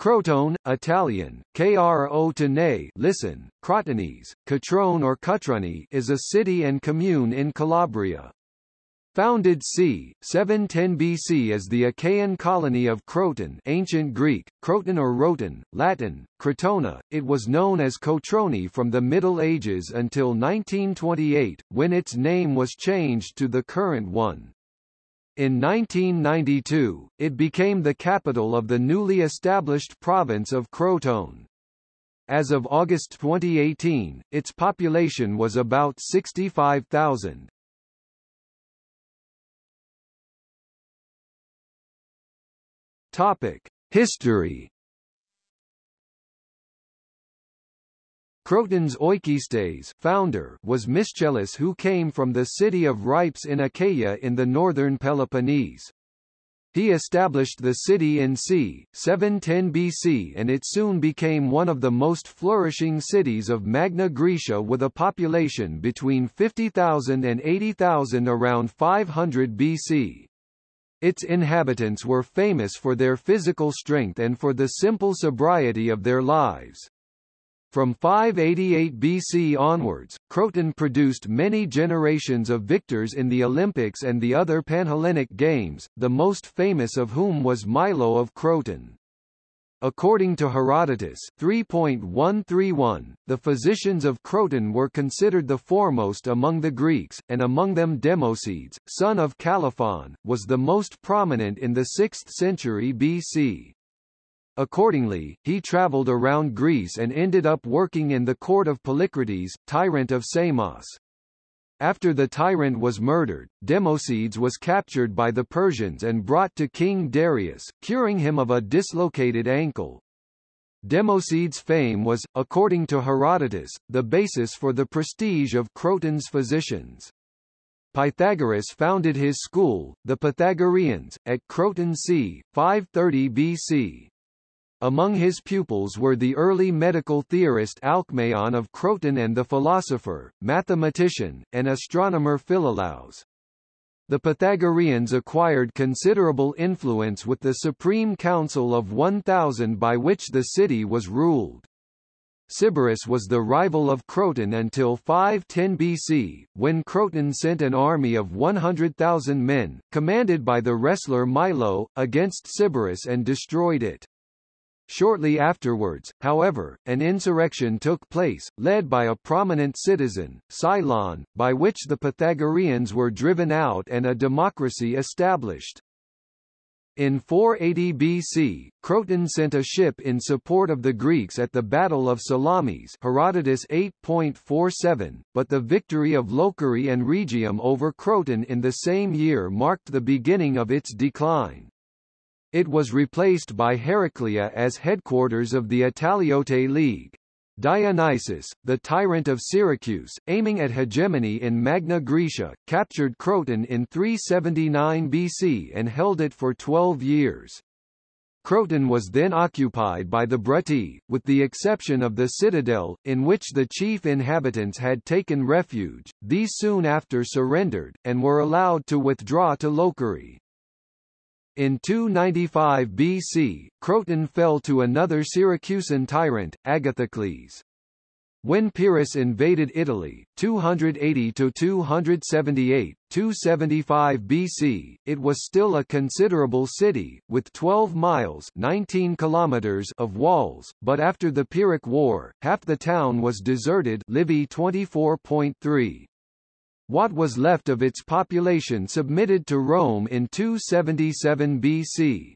Crotone, Italian, Crotone listen, Crotonese, Catrone or Cutrone is a city and commune in Calabria. Founded c. 710 BC as the Achaean colony of Croton ancient Greek, Croton or Roton, Latin, Crotona, it was known as Cotrone from the Middle Ages until 1928, when its name was changed to the current one. In 1992, it became the capital of the newly established province of Crotone. As of August 2018, its population was about 65,000. Topic: History Croton's Oikistes founder was Myscellus who came from the city of Rhypes in Achaia in the northern Peloponnese. He established the city in c. 710 BC and it soon became one of the most flourishing cities of Magna Graecia with a population between 50,000 and 80,000 around 500 BC. Its inhabitants were famous for their physical strength and for the simple sobriety of their lives. From 588 BC onwards, Croton produced many generations of victors in the Olympics and the other Panhellenic Games, the most famous of whom was Milo of Croton. According to Herodotus 3.131, the physicians of Croton were considered the foremost among the Greeks, and among them Democedes, son of Calliphon, was the most prominent in the 6th century BC. Accordingly, he traveled around Greece and ended up working in the court of Polycrates, tyrant of Samos. After the tyrant was murdered, Democedes was captured by the Persians and brought to King Darius, curing him of a dislocated ankle. Democedes' fame was, according to Herodotus, the basis for the prestige of Croton's physicians. Pythagoras founded his school, the Pythagoreans, at Croton c. 530 BC. Among his pupils were the early medical theorist Alcmaeon of Croton and the philosopher, mathematician, and astronomer Philolaus. The Pythagoreans acquired considerable influence with the Supreme Council of 1000 by which the city was ruled. Sybaris was the rival of Croton until 510 BC, when Croton sent an army of 100,000 men, commanded by the wrestler Milo, against Sybaris and destroyed it. Shortly afterwards, however, an insurrection took place, led by a prominent citizen, Cylon, by which the Pythagoreans were driven out and a democracy established. In 480 BC, Croton sent a ship in support of the Greeks at the Battle of Salamis Herodotus 8.47, but the victory of Locri and Rhegium over Croton in the same year marked the beginning of its decline. It was replaced by Heraclea as headquarters of the Italiote League. Dionysius, the tyrant of Syracuse, aiming at hegemony in Magna Graecia, captured Croton in 379 BC and held it for 12 years. Croton was then occupied by the Bruttii, with the exception of the citadel, in which the chief inhabitants had taken refuge, these soon after surrendered, and were allowed to withdraw to Locri. In 295 BC, Croton fell to another Syracusan tyrant, Agathocles. When Pyrrhus invaded Italy, 280–278, 275 BC, it was still a considerable city, with 12 miles 19 kilometers of walls, but after the Pyrrhic War, half the town was deserted Livy 24.3. What was left of its population submitted to Rome in 277 BC.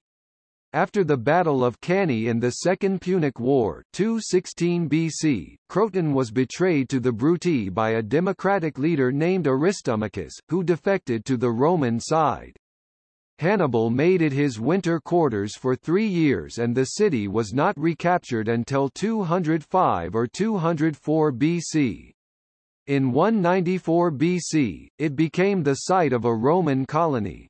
After the Battle of Cannae in the Second Punic War 216 BC, Croton was betrayed to the Bruttii by a democratic leader named Aristomachus, who defected to the Roman side. Hannibal made it his winter quarters for three years and the city was not recaptured until 205 or 204 BC. In 194 BC, it became the site of a Roman colony.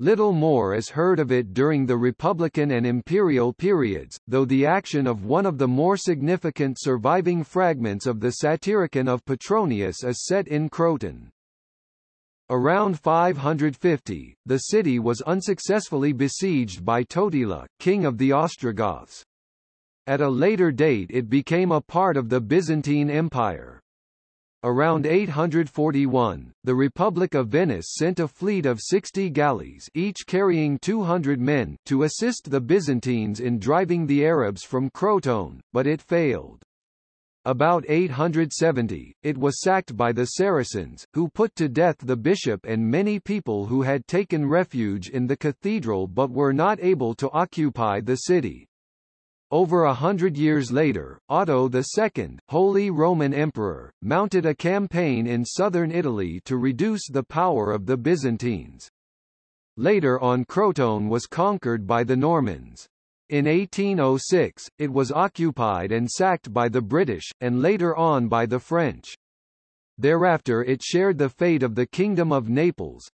Little more is heard of it during the Republican and Imperial periods, though the action of one of the more significant surviving fragments of the Satyricon of Petronius is set in Croton. Around 550, the city was unsuccessfully besieged by Totila, king of the Ostrogoths. At a later date it became a part of the Byzantine Empire. Around 841, the Republic of Venice sent a fleet of 60 galleys each carrying 200 men to assist the Byzantines in driving the Arabs from Crotone, but it failed. About 870, it was sacked by the Saracens, who put to death the bishop and many people who had taken refuge in the cathedral but were not able to occupy the city. Over a hundred years later, Otto II, Holy Roman Emperor, mounted a campaign in southern Italy to reduce the power of the Byzantines. Later on Crotone was conquered by the Normans. In 1806, it was occupied and sacked by the British, and later on by the French. Thereafter it shared the fate of the Kingdom of Naples,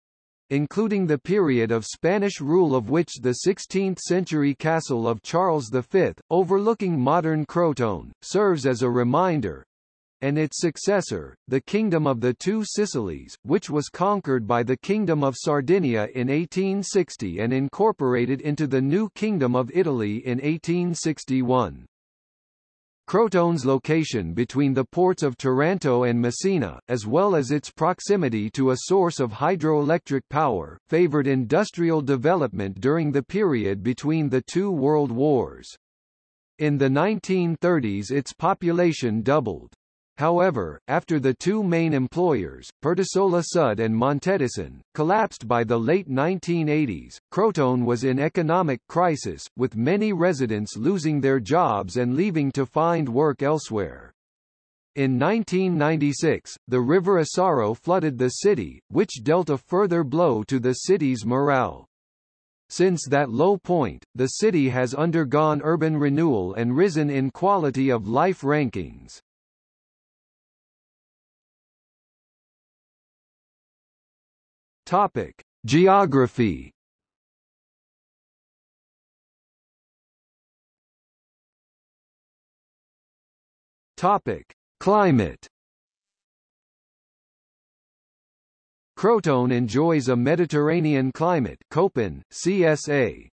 including the period of Spanish rule of which the 16th-century castle of Charles V, overlooking modern Crotone, serves as a reminder, and its successor, the Kingdom of the Two Sicilies, which was conquered by the Kingdom of Sardinia in 1860 and incorporated into the new Kingdom of Italy in 1861. Crotone's location between the ports of Taranto and Messina, as well as its proximity to a source of hydroelectric power, favored industrial development during the period between the two world wars. In the 1930s its population doubled. However, after the two main employers, Pertusola Sud and Montedison, collapsed by the late 1980s, Crotone was in economic crisis, with many residents losing their jobs and leaving to find work elsewhere. In 1996, the River Esaro flooded the city, which dealt a further blow to the city's morale. Since that low point, the city has undergone urban renewal and risen in quality of life rankings. Topic: Geography. Topic: Climate. Crotone enjoys a Mediterranean climate Köppen, CSA.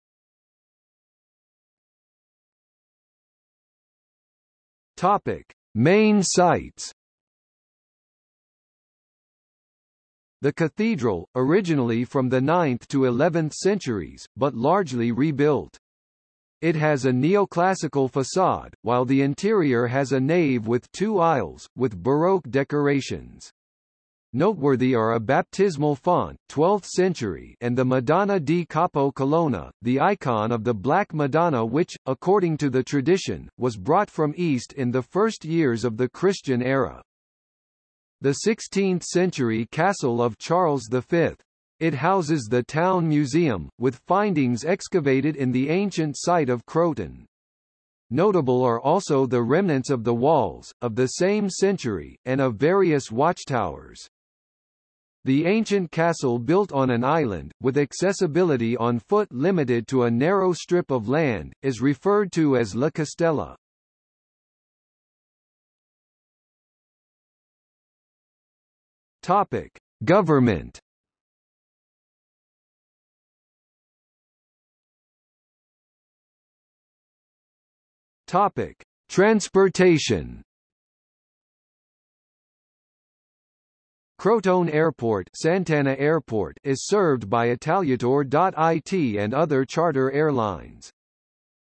Topic: Main sites The cathedral, originally from the 9th to 11th centuries, but largely rebuilt. It has a neoclassical facade, while the interior has a nave with two aisles, with Baroque decorations. Noteworthy are a baptismal font 12th century and the Madonna di Capo Colonna, the icon of the Black Madonna which, according to the tradition, was brought from East in the first years of the Christian era the 16th-century castle of Charles V. It houses the town museum, with findings excavated in the ancient site of Croton. Notable are also the remnants of the walls, of the same century, and of various watchtowers. The ancient castle built on an island, with accessibility on foot limited to a narrow strip of land, is referred to as La Castella. Topic: Government. Topic: Transportation. Crotone Airport, Sant'Anna Airport is served by Italiator.it and other charter airlines.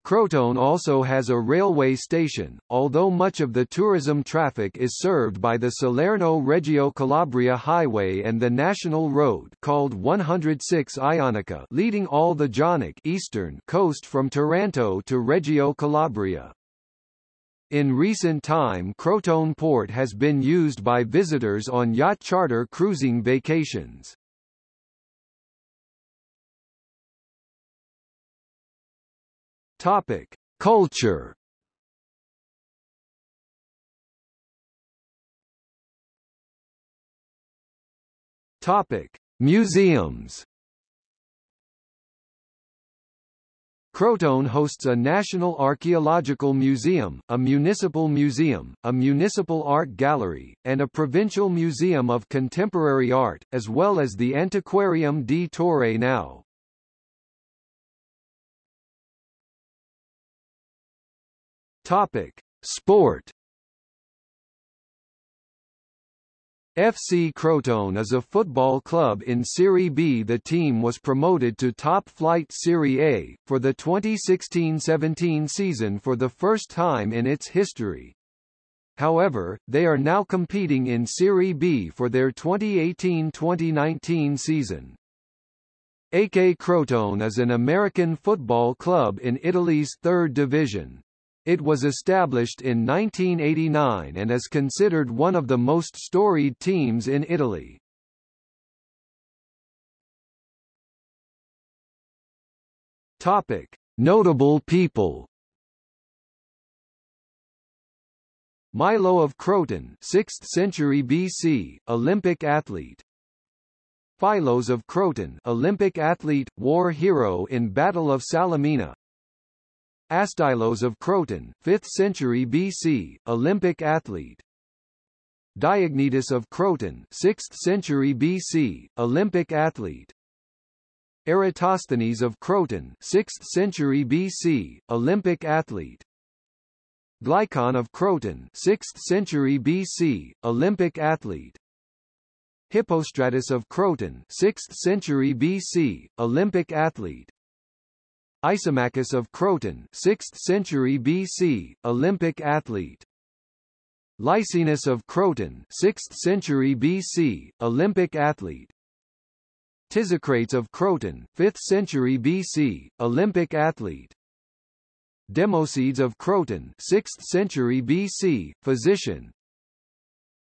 Crotone also has a railway station, although much of the tourism traffic is served by the Salerno-Reggio Calabria Highway and the national road called 106 Ionica leading all the Jonic eastern coast from Taranto to Reggio Calabria. In recent time Crotone Port has been used by visitors on yacht charter cruising vacations. Topic: Culture. Topic: Museums. Crotone hosts a National Archaeological Museum, a municipal museum, a municipal art gallery, and a provincial museum of contemporary art, as well as the Antiquarium di Torre Nao. Topic: Sport FC Crotone is a football club in Serie B. The team was promoted to top-flight Serie A, for the 2016-17 season for the first time in its history. However, they are now competing in Serie B for their 2018-2019 season. AK Crotone is an American football club in Italy's third division. It was established in 1989 and is considered one of the most storied teams in Italy. Topic: Notable people. Milo of Croton, 6th century BC, Olympic athlete. Phayllus of Croton, Olympic athlete, war hero in Battle of Salamina. Astylos of Croton, 5th century BC, Olympic athlete. Diognetus of Croton, 6th century BC, Olympic athlete. Eratosthenes of Croton, 6th century BC, Olympic athlete. Glycon of Croton, 6th century BC, Olympic athlete. Hippostratus of Croton, 6th century BC, Olympic athlete. Isomachus of Croton 6th century BC, Olympic athlete. Lycinus of Croton 6th century BC, Olympic athlete. Tisocrates of Croton 5th century BC, Olympic athlete. Democedes of Croton 6th century BC, physician.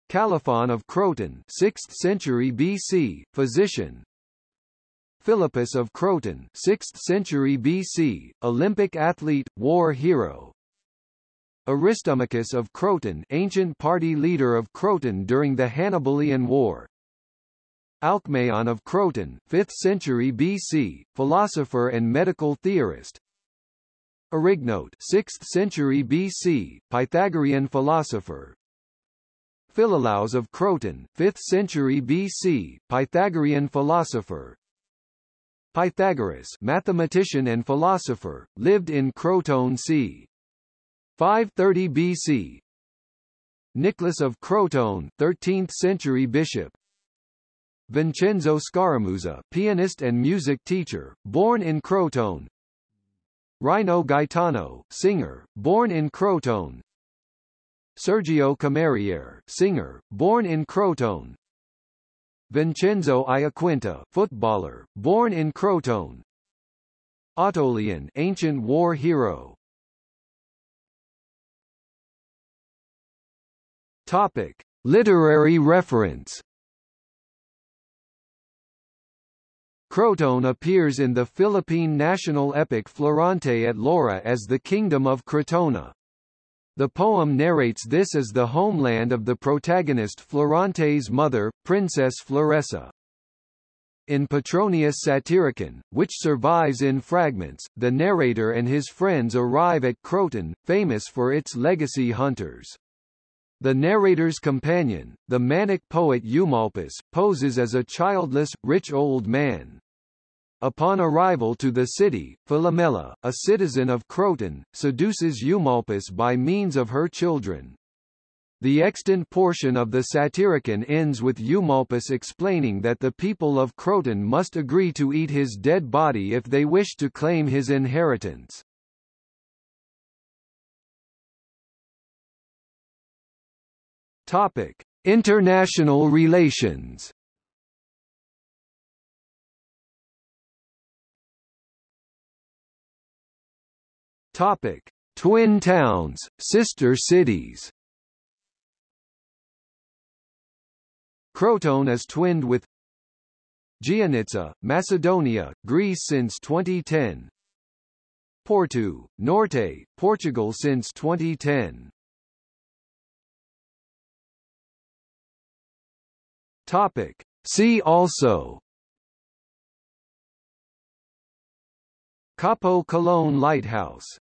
Calliphon of Croton 6th century BC, physician. Philippus of Croton 6th century BC, Olympic athlete, war hero. Aristomachus of Croton ancient party leader of Croton during the Hannibalian War. Alcmaeon of Croton 5th century BC, philosopher and medical theorist. Arignote 6th century BC, Pythagorean philosopher. Philolaus of Croton 5th century BC, Pythagorean philosopher. Pythagoras mathematician and philosopher, lived in Crotone c. 530 BC. Nicholas of Crotone 13th century bishop. Vincenzo Scaramuzza pianist and music teacher, born in Crotone. Rino Gaetano, singer, born in Crotone. Sergio Cammariere, singer, born in Crotone. Vincenzo Iaquinta, footballer, born in Crotone. Autoleon, ancient war hero. Topic: Literary reference. Crotone appears in the Philippine national epic Florante at Laura as the Kingdom of Crotona. The poem narrates this as the homeland of the protagonist Florante's mother, Princess Floresa. In Petronius Satyricon, which survives in fragments, the narrator and his friends arrive at Croton, famous for its legacy hunters. The narrator's companion, the manic poet Eumolpus, poses as a childless, rich old man. Upon arrival to the city, Philomela, a citizen of Croton, seduces Eumolpus by means of her children. The extant portion of the Satyricon ends with Eumolpus explaining that the people of Croton must agree to eat his dead body if they wish to claim his inheritance. Topic: International relations. Topic: Twin towns, sister cities. Crotone is twinned with Giannitsa, Macedonia, Greece since 2010. Porto, Norte, Portugal since 2010. Topic. See also Capo Colón Lighthouse